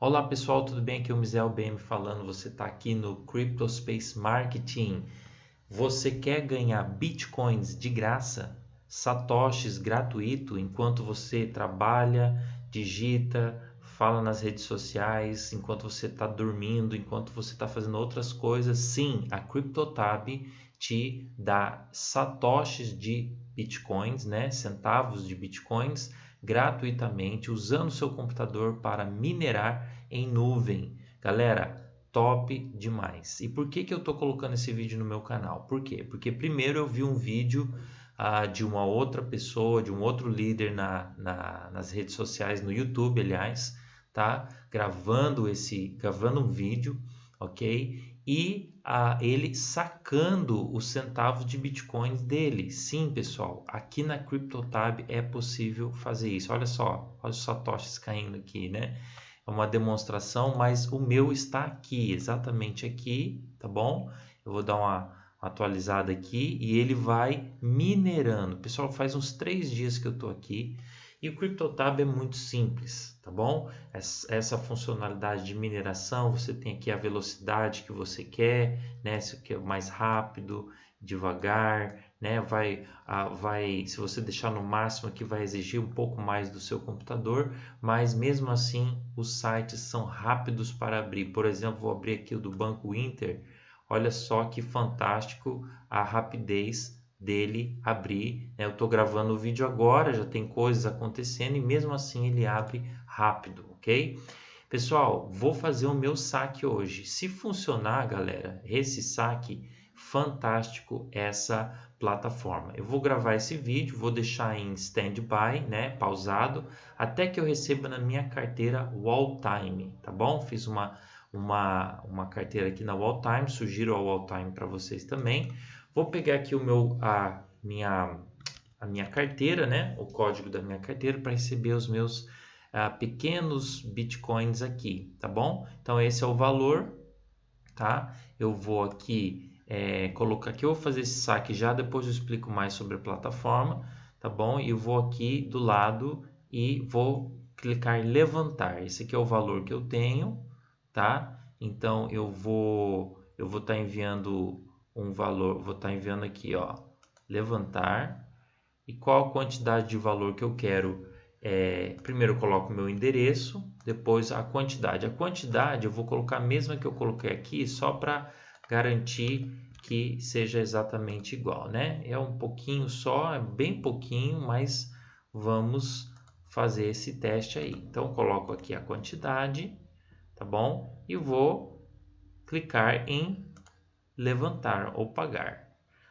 Olá pessoal, tudo bem? Aqui é o Mizel BM falando. Você está aqui no CryptoSpace Marketing. Você quer ganhar bitcoins de graça, satoshis gratuito, enquanto você trabalha, digita, fala nas redes sociais, enquanto você está dormindo, enquanto você está fazendo outras coisas? Sim, a CryptoTab te dá satoshis de bitcoins, né? centavos de bitcoins gratuitamente usando seu computador para minerar em nuvem. Galera, top demais. E por que, que eu estou colocando esse vídeo no meu canal? Por quê? Porque primeiro eu vi um vídeo ah, de uma outra pessoa, de um outro líder na, na, nas redes sociais, no YouTube, aliás, tá? Gravando esse, gravando um vídeo, ok? e a, ele sacando os centavos de bitcoins dele. Sim, pessoal, aqui na CryptoTab é possível fazer isso. Olha só, olha os satoshis caindo aqui, né? É uma demonstração, mas o meu está aqui, exatamente aqui, tá bom? Eu vou dar uma atualizada aqui e ele vai minerando. Pessoal, faz uns três dias que eu estou aqui e o CryptoTab é muito simples, tá bom? Essa funcionalidade de mineração, você tem aqui a velocidade que você quer, né? Se quer mais rápido, devagar, né? Vai, vai, se você deixar no máximo aqui, vai exigir um pouco mais do seu computador, mas mesmo assim os sites são rápidos para abrir. Por exemplo, vou abrir aqui o do Banco Inter. Olha só que fantástico a rapidez dele abrir. Né? Eu estou gravando o vídeo agora, já tem coisas acontecendo e mesmo assim ele abre rápido, ok? Pessoal, vou fazer o meu saque hoje. Se funcionar, galera, esse saque, fantástico essa plataforma. Eu vou gravar esse vídeo, vou deixar em standby, né, pausado, até que eu receba na minha carteira Wall Time, tá bom? Fiz uma, uma, uma carteira aqui na Wall Time, sugiro a Wall Time para vocês também. Vou pegar aqui o meu, a, minha, a minha carteira, né? o código da minha carteira para receber os meus uh, pequenos bitcoins aqui, tá bom? Então esse é o valor, tá? Eu vou aqui é, colocar aqui, eu vou fazer esse saque já, depois eu explico mais sobre a plataforma, tá bom? E eu vou aqui do lado e vou clicar em levantar. Esse aqui é o valor que eu tenho, tá? Então eu vou eu vou estar tá enviando um valor, vou estar tá enviando aqui, ó, levantar, e qual a quantidade de valor que eu quero. É, primeiro eu coloco meu endereço, depois a quantidade. A quantidade eu vou colocar a mesma que eu coloquei aqui, só para garantir que seja exatamente igual, né? É um pouquinho só, é bem pouquinho, mas vamos fazer esse teste aí. Então, coloco aqui a quantidade, tá bom? E vou clicar em levantar ou pagar.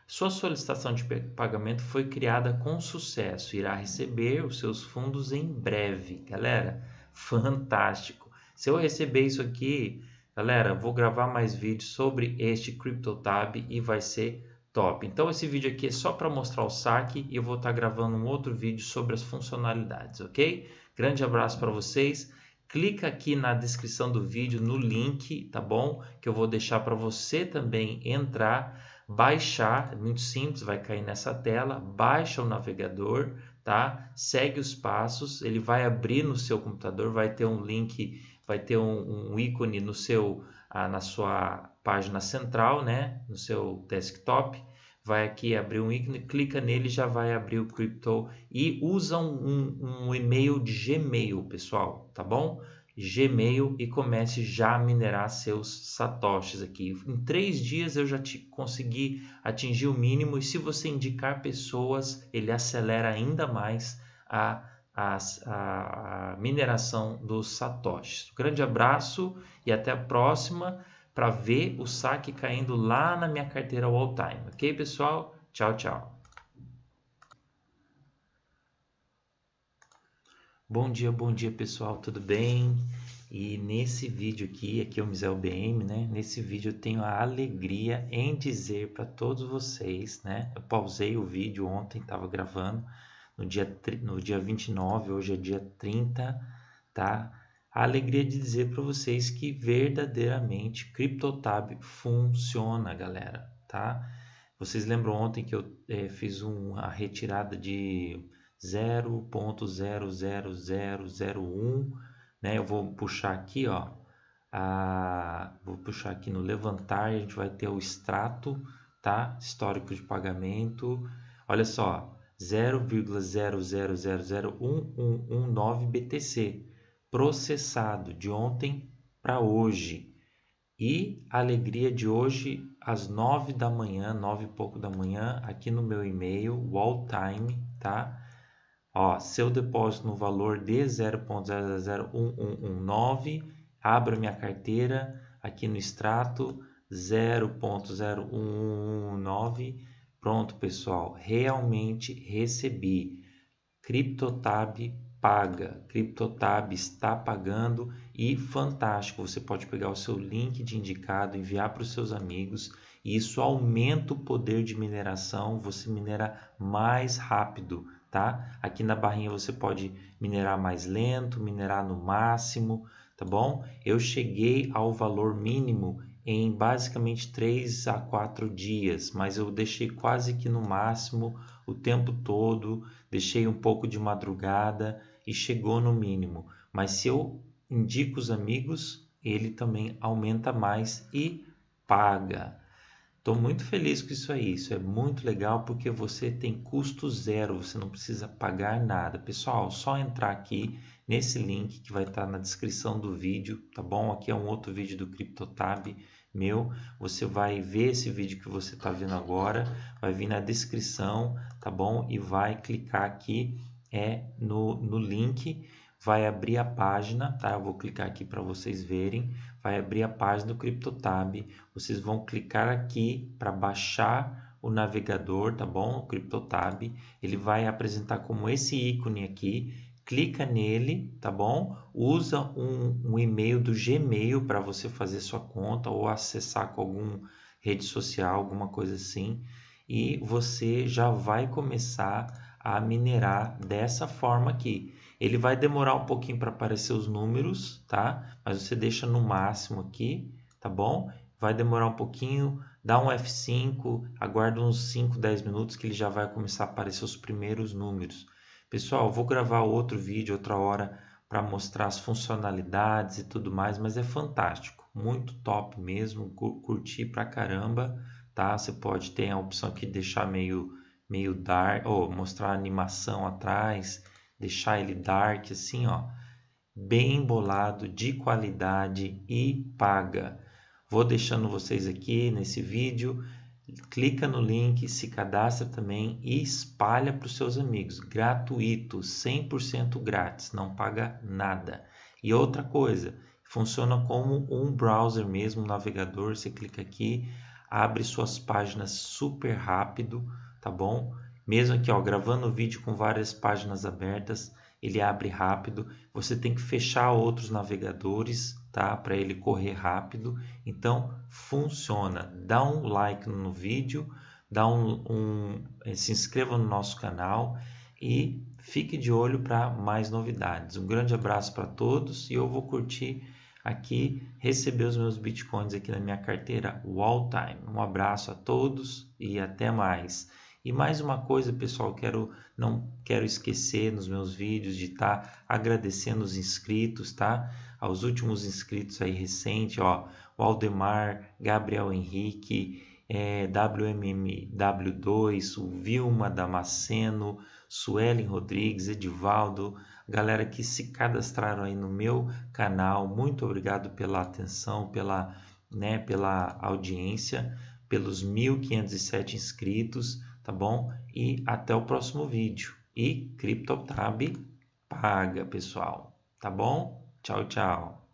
Sua solicitação de pagamento foi criada com sucesso. Irá receber os seus fundos em breve. Galera, fantástico. Se eu receber isso aqui, galera, vou gravar mais vídeos sobre este CryptoTab e vai ser top. Então esse vídeo aqui é só para mostrar o saque e eu vou estar tá gravando um outro vídeo sobre as funcionalidades, ok? Grande abraço para vocês clica aqui na descrição do vídeo no link, tá bom? Que eu vou deixar para você também entrar, baixar, é muito simples, vai cair nessa tela, baixa o navegador, tá? Segue os passos, ele vai abrir no seu computador, vai ter um link, vai ter um, um ícone no seu, ah, na sua página central, né? No seu desktop vai aqui abrir um ícone, clica nele já vai abrir o Crypto e usa um, um, e-mail de Gmail, pessoal, tá bom? Gmail e comece já a minerar seus satoshis aqui. Em três dias eu já te consegui atingir o mínimo e se você indicar pessoas, ele acelera ainda mais a, a, a mineração dos satoshis. Um grande abraço e até a próxima para ver o saque caindo lá na minha carteira all time. Ok, pessoal? Tchau, tchau. Bom dia, bom dia pessoal, tudo bem? E nesse vídeo aqui, aqui é o Misel BM, né? Nesse vídeo eu tenho a alegria em dizer para todos vocês, né? Eu pausei o vídeo ontem, estava gravando no dia, no dia 29, hoje é dia 30, tá? A alegria de dizer para vocês que verdadeiramente CryptoTab funciona, galera, tá? Vocês lembram ontem que eu é, fiz uma retirada de 0.00001 né? Eu vou puxar aqui, ó, a, vou puxar aqui no levantar, a gente vai ter o extrato, tá? Histórico de pagamento. Olha só, 0,00001119 BTC processado de ontem para hoje. E a alegria de hoje, às 9 da manhã, 9 e pouco da manhã, aqui no meu e-mail, walltime, tá? Ó, seu depósito no valor de 0.001119, abra minha carteira aqui no extrato 0.0119. Pronto, pessoal, realmente recebi. CryptoTab paga, CryptoTab está pagando e fantástico, você pode pegar o seu link de indicado, enviar para os seus amigos e isso aumenta o poder de mineração, você minera mais rápido, tá? Aqui na barrinha você pode minerar mais lento, minerar no máximo, tá bom? Eu cheguei ao valor mínimo em basicamente 3 a 4 dias, mas eu deixei quase que no máximo o tempo todo, deixei um pouco de madrugada e chegou no mínimo. Mas se eu indico os amigos, ele também aumenta mais e paga. Estou muito feliz com isso aí. Isso é muito legal porque você tem custo zero, você não precisa pagar nada. Pessoal, só entrar aqui nesse link que vai estar na descrição do vídeo, tá bom? Aqui é um outro vídeo do CryptoTab meu. Você vai ver esse vídeo que você está vendo agora, vai vir na descrição, tá bom? E vai clicar aqui é no, no link, vai abrir a página, tá? Eu vou clicar aqui para vocês verem vai abrir a página do CryptoTab. Vocês vão clicar aqui para baixar o navegador, tá bom? O CryptoTab. Ele vai apresentar como esse ícone aqui. Clica nele, tá bom? Usa um, um e-mail do Gmail para você fazer sua conta ou acessar com alguma rede social, alguma coisa assim. E você já vai começar a minerar dessa forma aqui. Ele vai demorar um pouquinho para aparecer os números, tá? Mas você deixa no máximo aqui, tá bom? Vai demorar um pouquinho, dá um F5, aguarda uns 5, 10 minutos que ele já vai começar a aparecer os primeiros números. Pessoal, vou gravar outro vídeo outra hora para mostrar as funcionalidades e tudo mais, mas é fantástico, muito top mesmo, curti pra caramba, tá? Você pode ter a opção aqui de deixar meio meio dark, ou mostrar a animação atrás, deixar ele dark assim, ó, bem bolado, de qualidade e paga. Vou deixando vocês aqui nesse vídeo. Clica no link, se cadastra também e espalha para os seus amigos. Gratuito, 100% grátis, não paga nada. E outra coisa, funciona como um browser mesmo, um navegador. Você clica aqui, abre suas páginas super rápido, tá bom? Mesmo aqui, ó, gravando o vídeo com várias páginas abertas, ele abre rápido. Você tem que fechar outros navegadores, tá? Para ele correr rápido. Então, funciona. Dá um like no vídeo, dá um, um eh, se inscreva no nosso canal e fique de olho para mais novidades. Um grande abraço para todos e eu vou curtir aqui receber os meus bitcoins aqui na minha carteira Wall Time. Um abraço a todos e até mais. E mais uma coisa, pessoal, quero não quero esquecer nos meus vídeos de estar tá agradecendo os inscritos, tá? Aos últimos inscritos aí recente, ó, Waldemar, Gabriel Henrique, é, WMMW2, o Vilma Damasceno, Suelen Rodrigues, Edivaldo, galera que se cadastraram aí no meu canal. Muito obrigado pela atenção, pela, né, pela audiência, pelos 1.507 inscritos tá bom? E até o próximo vídeo. E CryptoTab paga, pessoal, tá bom? Tchau, tchau.